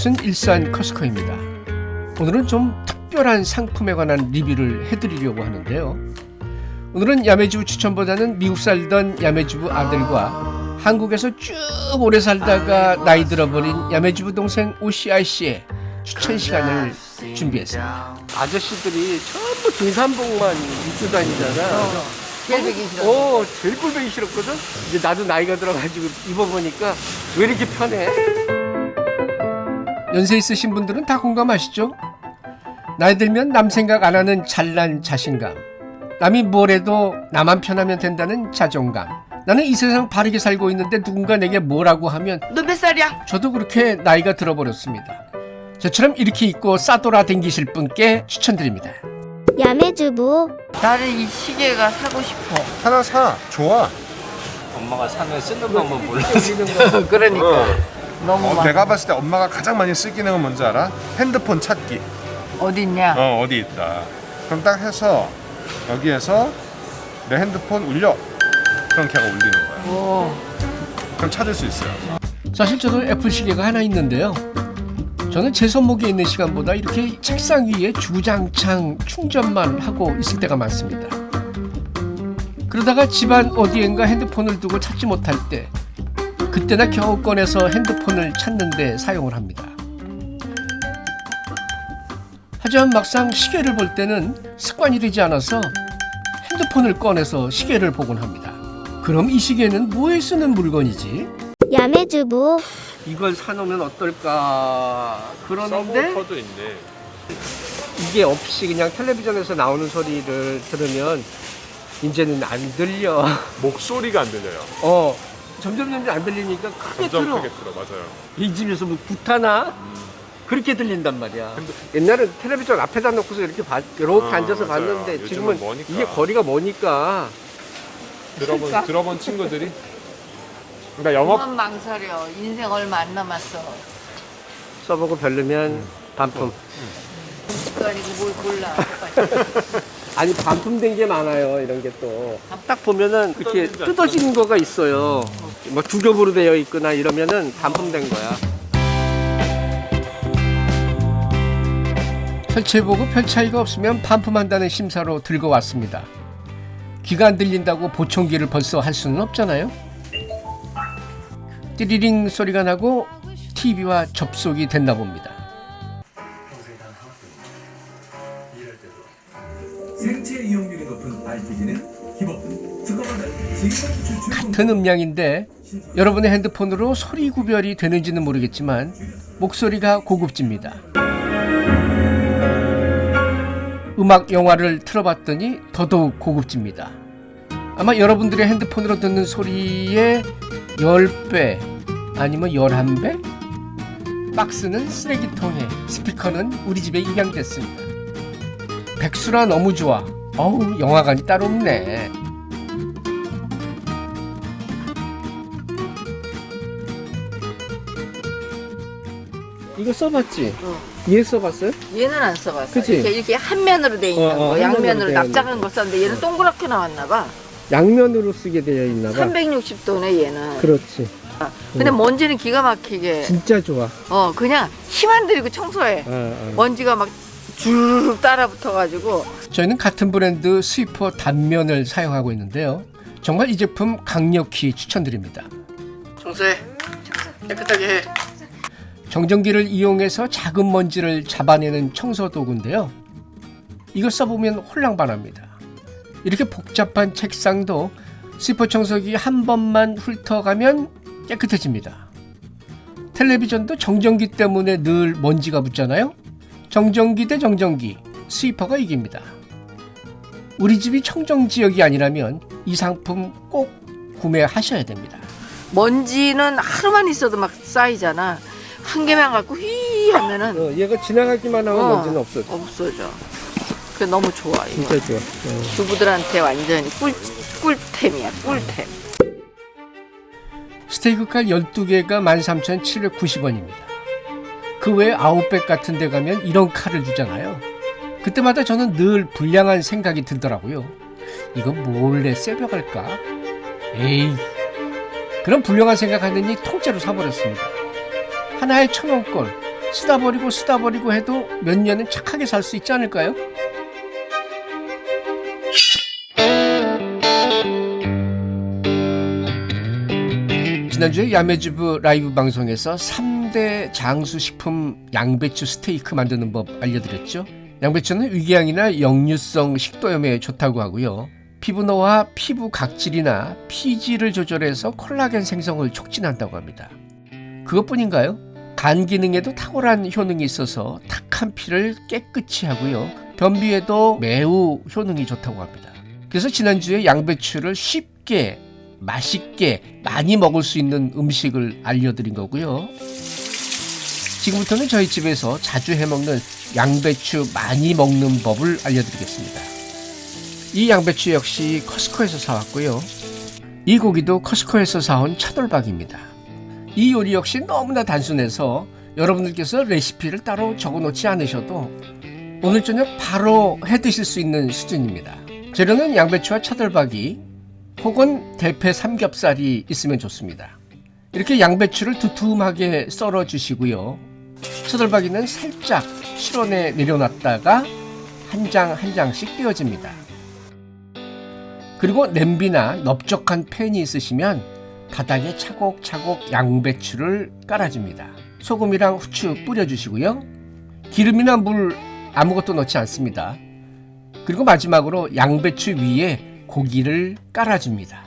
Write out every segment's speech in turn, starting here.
이곳은 일산 커스코입니다. 오늘은 좀 특별한 상품에 관한 리뷰를 해드리려고 하는데요. 오늘은 야매주부 추천보다는 미국 살던 야매주부 아들과 한국에서 쭉 오래 살다가 나이 들어버린 야매주부 동생 오시아 씨의 추천 시간을 준비했습니다. 아저씨들이 전부 등산복만 입고 다니잖아. 제일 보기 싫어. 어, 제일 꼴보기 싫었거든? 이제 나도 나이가 들어가지고 입어보니까 왜 이렇게 편해? 연세 있으신 분들은 다 공감하시죠? 나이 들면 남 생각 안 하는 잘난 자신감. 남이 뭘 해도 나만 편하면 된다는 자존감. 나는 이 세상 바르게 살고 있는데 누군가 내게 뭐라고 하면 너 몇 살이야? 저도 그렇게 나이가 들어버렸습니다. 저처럼 이렇게 입고 싸돌아 댕기실 분께 추천드립니다. 야매주부 나는 이 시계가 사고 싶어. 하나 사 좋아 엄마가 사면 쓰는 방법 몰라. 그러니까 너무 어, 많아. 내가 봤을 때 엄마가 가장 많이 쓸 기능은 뭔지 알아? 핸드폰 찾기 어디 있냐? 어 어디 있다 그럼 딱 해서 여기에서 내 핸드폰 울려 그럼 걔가 울리는 거야 오, 그럼 찾을 수 있어요 사실 저도 애플 시계가 하나 있는데요. 저는 제 손목에 있는 시간보다 이렇게 책상 위에 주구장창 충전만 하고 있을 때가 많습니다. 그러다가 집안 어디엔가 핸드폰을 두고 찾지 못할 때 그때나 겨우 꺼내서 핸드폰을 찾는데 사용을 합니다. 하지만 막상 시계를 볼 때는 습관이 되지 않아서 핸드폰을 꺼내서 시계를 보곤 합니다. 그럼 이 시계는 뭐에 쓰는 물건이지? 야매주부 이걸 사놓으면 어떨까 그러는데 서브워터도 있네 이게 없이 그냥 텔레비전에서 나오는 소리를 들으면 이제는 안 들려 목소리가 안 들려요 어 점점 점점 안 들리니까 크게 점점 들어. 크게 들어. 맞아요. 이 집에서 뭐 구타나 그렇게 들린단 말이야. 옛날엔 텔레비전 앞에다 놓고서 이렇게 봐, 이렇게 아, 앉아서 맞아요. 봤는데 지금은 머니까. 이게 거리가 머니까. 들어본, 들어본 친구들이? 그러니까 영업 망설여. 인생 얼마 안 남았어. 써보고 별로면 반품. 그거 아니고 뭘 골라. 아니 반품된 게 많아요 이런 게 또. 딱 보면은 이렇게 뜯어지는 거가 있어요. 뭐 두 겹으로 되어 있거나 이러면은 반품된 거야. 설치해보고 별 차이가 없으면 반품한다는 심사로 들고 왔습니다. 귀가 안 들린다고 보청기를 벌써 할 수는 없잖아요. 띠리링 소리가 나고 TV와 접속이 됐나 봅니다 같은 음량인데 여러분의 핸드폰으로 소리 구별이 되는지는 모르겠지만 목소리가 고급집니다. 음악 영화를 틀어봤더니 더더욱 고급집니다. 아마 여러분들의 핸드폰으로 듣는 소리의 10배 아니면 11배? 박스는 쓰레기통에 스피커는 우리 집에 입양됐습니다. 백수라 너무 좋아. 어우 영화관이 따로 없네. 이거 써봤지? 어. 얘 써봤어요? 얘는 안 써봤어. 그치? 이렇게, 이렇게 한 면으로 돼 있는 어, 어, 거. 양면으로 돼 납작한 거 썼는데 얘는 동그랗게 나왔나 봐. 양면으로 쓰게 되어 있나 봐. 360도네 얘는. 그렇지. 근데 먼지는 기가 막히게. 진짜 좋아. 어 그냥 힘 안 들이고 청소해. 어, 어. 먼지가 막 주르륵 따라 붙어가지고 저희는 같은 브랜드 스위퍼 단면을 사용하고 있는데요. 정말 이 제품 강력히 추천드립니다. 청소해. 깨끗하게 해. 정전기를 이용해서 작은 먼지를 잡아내는 청소 도구인데요. 이거 써보면 홀랑반합니다. 이렇게 복잡한 책상도 스위퍼 청소기 한 번만 훑어가면 깨끗해집니다. 텔레비전도 정전기 때문에 늘 먼지가 붙잖아요. 정전기 대 정전기, 스위퍼가 이깁니다. 우리 집이 청정 지역이 아니라면 이 상품 꼭 구매하셔야 됩니다. 먼지는 하루만 있어도 막 쌓이잖아. 한 개만 갖고 휘 하면은 어, 얘가 지나가기만 하면 어, 먼지는 없어. 없어져. 그 너무 좋아 이거. 진짜 좋아. 어. 주부들한테 완전히 꿀 꿀템이야 꿀템. 스테이크 칼 12개가 13,790원입니다. 그 외에 아웃백 같은 데 가면 이런 칼을 주잖아요. 그때마다 저는 늘 불량한 생각이 들더라고요. 이거 몰래 새벽할까? 에이. 그런 불량한 생각하느니 통째로 사버렸습니다. 하나에 천원꼴 쓰다 버리고 쓰다 버리고 해도 몇 년은 착하게 살 수 있지 않을까요? 지난주에 야매주부 라이브 방송에서 3 대 장수식품 양배추 스테이크 만드는 법 알려드렸죠? 양배추는 위궤양이나 역류성 식도염에 좋다고 하고요. 피부노화, 피부 각질이나 피지를 조절해서 콜라겐 생성을 촉진한다고 합니다. 그것뿐인가요? 간 기능에도 탁월한 효능이 있어서 탁한 피를 깨끗이 하고요. 변비에도 매우 효능이 좋다고 합니다. 그래서 지난주에 양배추를 쉽게 맛있게 많이 먹을 수 있는 음식을 알려드린 거고요. 지금부터는 저희 집에서 자주 해먹는 양배추 많이 먹는 법을 알려드리겠습니다. 이 양배추 역시 커스코에서 사왔고요. 이 고기도 커스코에서 사온 차돌박입니다. 이 요리 역시 너무나 단순해서 여러분들께서 레시피를 따로 적어놓지 않으셔도 오늘 저녁 바로 해 드실 수 있는 수준입니다. 재료는 양배추와 차돌박이 혹은 대패 삼겹살이 있으면 좋습니다. 이렇게 양배추를 두툼하게 썰어 주시고요. 차돌박이는 살짝 실온에 내려놨다가 한 장 한 장씩 띄워집니다. 그리고 냄비나 넓적한 팬이 있으시면 바닥에 차곡차곡 양배추를 깔아줍니다. 소금이랑 후추 뿌려주시고요. 기름이나 물 아무것도 넣지 않습니다. 그리고 마지막으로 양배추 위에 고기를 깔아줍니다.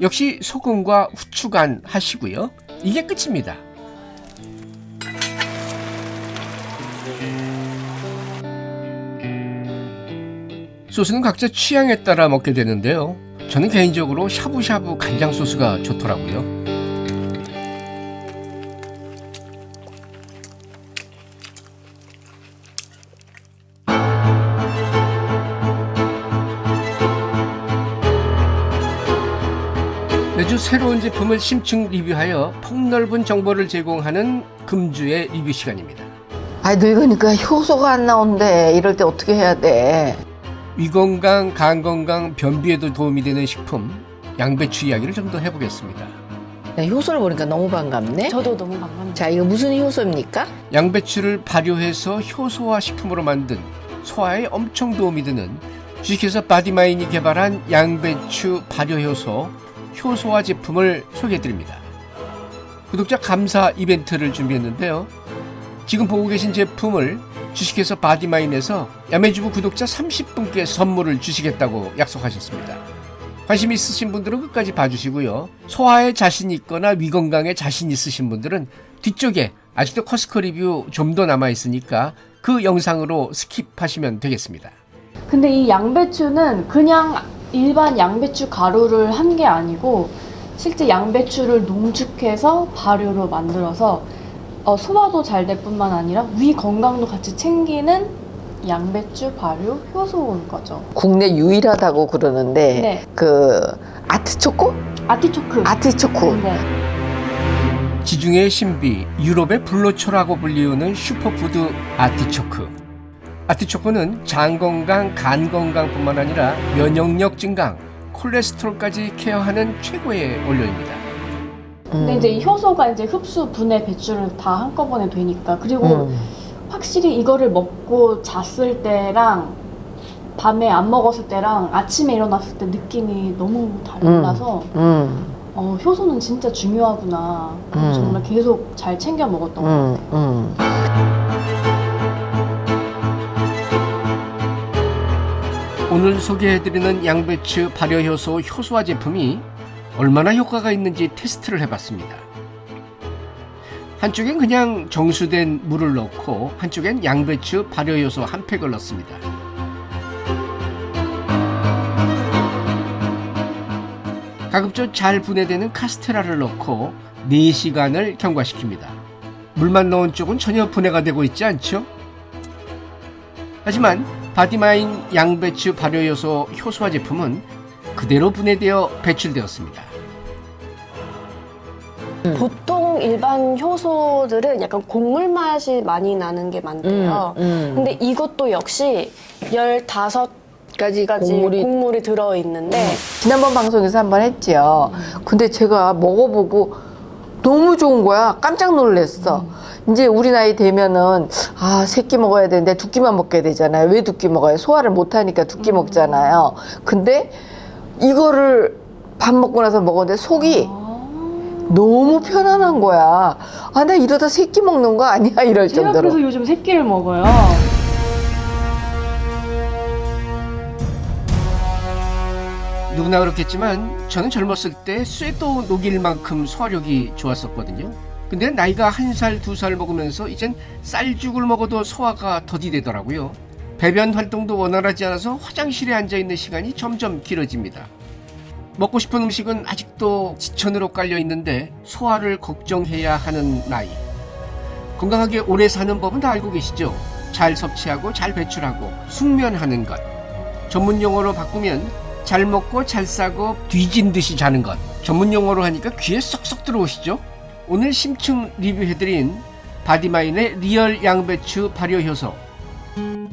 역시 소금과 후추 간 하시고요. 이게 끝입니다. 소스는 각자 취향에 따라 먹게 되는데요. 저는 개인적으로 샤브샤브 간장 소스가 좋더라고요. 매주 새로운 제품을 심층 리뷰하여 폭넓은 정보를 제공하는 금주의 리뷰 시간입니다. 아 늙으니까 효소가 안 나온대. 이럴 때 어떻게 해야 돼? 위건강, 간건강, 변비에도 도움이 되는 식품 양배추 이야기를 좀 더 해보겠습니다. 나 효소를 보니까 너무 반갑네. 저도 너무 반갑네요. 자 이거 무슨 효소입니까? 양배추를 발효해서 효소화 식품으로 만든 소화에 엄청 도움이 되는 주식회사 바디마인이 개발한 양배추 발효효소 효소화 제품을 소개해드립니다. 구독자 감사 이벤트를 준비했는데요. 지금 보고 계신 제품을 주식회사 바디마인에서 야매주부 구독자 30분께 선물을 주시겠다고 약속하셨습니다. 관심 있으신 분들은 끝까지 봐주시고요. 소화에 자신 있거나 위건강에 자신 있으신 분들은 뒤쪽에 아직도 코스트코 리뷰 좀 더 남아 있으니까 그 영상으로 스킵하시면 되겠습니다. 근데 이 양배추는 그냥 일반 양배추 가루를 한 게 아니고 실제 양배추를 농축해서 발효로 만들어서 어, 소화도 잘 될 뿐만 아니라 위 건강도 같이 챙기는 양배추 발효 효소인 거죠. 국내 유일하다고 그러는데 네. 그 아트초코? 아티초크. 아티초코. 네. 지중해의 신비, 유럽의 불로초라고 불리우는 슈퍼푸드 아티초크. 아티초크는 장 건강, 간 건강뿐만 아니라 면역력 증강, 콜레스테롤까지 케어하는 최고의 원료입니다. 근데 이제 이 효소가 이제 흡수, 분해, 배출을 다 한꺼번에 되니까 그리고 음. 확실히 이거를 먹고 잤을 때랑 밤에 안 먹었을 때랑 아침에 일어났을 때 느낌이 너무 달라서 음, 어, 효소는 진짜 중요하구나. 음. 정말 계속 잘 챙겨 먹었던 것 음, 같아요. 음. 오늘 소개해드리는 양배추 발효효소 효소화 제품이 얼마나 효과가 있는지 테스트를 해봤습니다. 한쪽엔 그냥 정수된 물을 넣고 한쪽엔 양배추 발효효소 한 팩을 넣습니다. 가급적 잘 분해되는 카스테라를 넣고 4시간을 경과시킵니다. 물만 넣은 쪽은 전혀 분해가 되고 있지 않죠? 하지만 바디마인 양배추 발효효소 효소화 제품은 그대로 분해되어 배출되었습니다. 보통 일반 효소들은 약간 곡물 맛이 많이 나는 게 많대요. 음. 근데 이것도 역시 15가지 까지 곡물이, 곡물이 들어있는데 지난번 방송에서 한 번 했죠. 근데 제가 먹어보고 너무 좋은 거야. 깜짝 놀랐어. 이제 우리 나이 되면은 아 새끼 먹어야 되는데 두 끼만 먹게 되잖아요. 왜 두 끼 먹어요? 소화를 못 하니까 두 끼 먹잖아요. 근데 이거를 밥 먹고 나서 먹었는데 속이 너무 편안한 거야. 아 나 이러다 새끼 먹는 거 아니야 이럴 제가 정도로. 그래서 요즘 새끼를 먹어요. 누구나 그렇겠지만 저는 젊었을 때 쇠도 녹일 만큼 소화력이 좋았었거든요. 근데 나이가 한 살, 두 살 먹으면서 이젠 쌀죽을 먹어도 소화가 더디되더라고요. 배변 활동도 원활하지 않아서 화장실에 앉아 있는 시간이 점점 길어집니다. 먹고 싶은 음식은 아직도 지천으로 깔려 있는데 소화를 걱정해야 하는 나이. 건강하게 오래 사는 법은 다 알고 계시죠? 잘 섭취하고 잘 배출하고 숙면하는 것. 전문 용어로 바꾸면 잘 먹고 잘 싸고 뒤진 듯이 자는 것. 전문 용어로 하니까 귀에 쏙쏙 들어오시죠? 오늘 심층 리뷰해드린 바디마인의 리얼 양배추 발효 효소.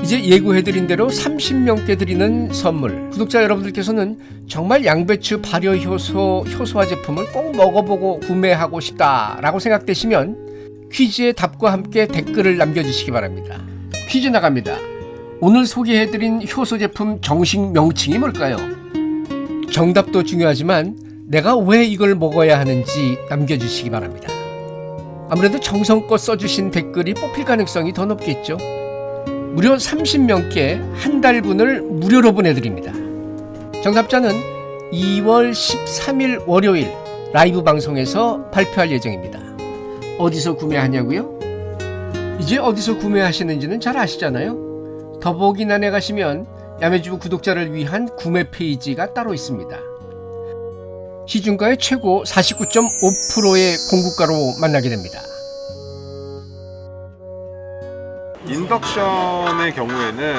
이제 예고해드린 대로 30명께 드리는 선물. 구독자 여러분들께서는 정말 양배추 발효 효소 효소화 제품을 꼭 먹어보고 구매하고 싶다 라고 생각되시면 퀴즈의 답과 함께 댓글을 남겨주시기 바랍니다. 퀴즈 나갑니다. 오늘 소개해드린 효소 제품 정식 명칭이 뭘까요? 정답도 중요하지만 내가 왜 이걸 먹어야 하는지 남겨주시기 바랍니다. 아무래도 정성껏 써주신 댓글이 뽑힐 가능성이 더 높겠죠. 무려 30명께 한 달분을 무료로 보내드립니다. 정답자는 2월 13일 월요일 라이브 방송에서 발표할 예정입니다. 어디서 구매하냐고요? 이제 어디서 구매하시는지는 잘 아시잖아요. 더보기란에 가시면 야매주부 구독자를 위한 구매 페이지가 따로 있습니다. 시중가의 최고 49.5%의 공급가로 만나게 됩니다. 인덕션의 경우에는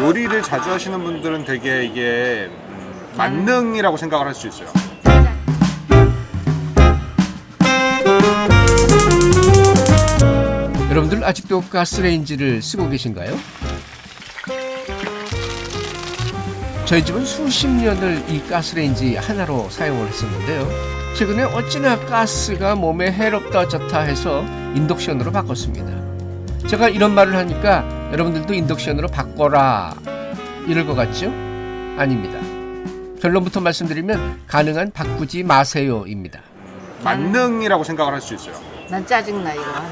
요리를 자주 하시는 분들은 되게 이게 음, 만능이라고 생각을 할 수 있어요. 여러분들 아직도 가스레인지를 쓰고 계신가요? 저희 집은 수십 년을 이 가스레인지 하나로 사용을 했었는데요. 최근에 어찌나 가스가 몸에 해롭다 좋다 해서 인덕션으로 바꿨습니다. 제가 이런 말을 하니까 여러분들도 인덕션으로 바꿔라 이럴 것 같죠? 아닙니다. 결론부터 말씀드리면 가능한 바꾸지 마세요입니다. 만능이라고 생각을 할 수 있어요. 난 짜증나 이거 하면.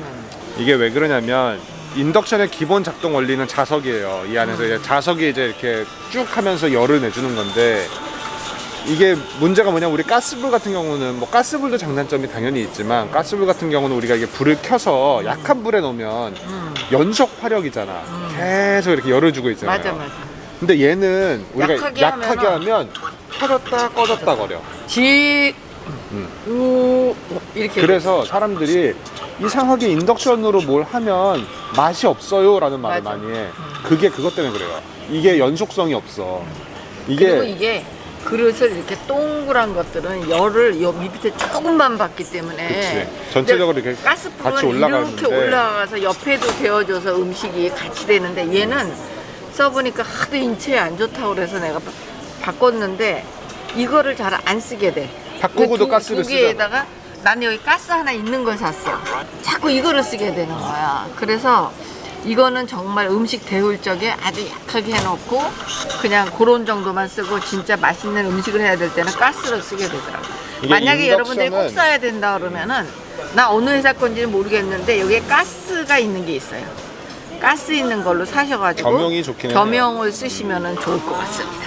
이게 왜 그러냐면 인덕션의 기본 작동 원리는 자석이에요. 이 안에서 이제 자석이 이제 이렇게 쭉 하면서 열을 내주는 건데 이게 문제가 뭐냐 우리 가스불 같은 경우는 뭐 가스불도 장단점이 당연히 있지만 가스불 같은 경우는 우리가 이게 불을 켜서 약한 불에 놓으면 연속 화력이잖아. 계속 이렇게 열을 주고 있잖아요. 맞아 맞아. 근데 얘는 우리가 약하게 약하게, 하면 켜졌다 꺼졌다 거려. 지, 음. 우 이렇게. 그래서 사람들이 이상하게 인덕션으로 뭘 하면 맛이 없어요 라는 말을 맞아. 많이 해 그게 그것 때문에 그래요 이게 연속성이 없어 이게 이게 그릇을 이렇게 동그란 것들은 열을 요 밑에 조금만 받기 때문에 그치. 전체적으로 이렇게 가스불은 이렇게 올라가서 옆에도 데워져서 음식이 같이 되는데 얘는 써보니까 하도 인체에 안 좋다고 그래서 내가 바- 바꿨는데 이거를 잘 안 쓰게 돼. 바꾸고도 두- 가스를 두 개에다가 나는 여기 가스 하나 있는 걸 샀어. 자꾸 이거를 쓰게 되는 거야. 그래서 이거는 정말 음식 데울 적에 아주 약하게 해놓고 그냥 그런 정도만 쓰고 진짜 맛있는 음식을 해야 될 때는 가스를 쓰게 되더라고요. 만약에 여러분들이 꼭 써야 된다 그러면은 나 어느 회사 건지는 모르겠는데 여기에 가스가 있는 게 있어요. 가스 있는 걸로 사셔가지고 겸용이 좋긴 겸용을 쓰시면 좋을 것 같습니다.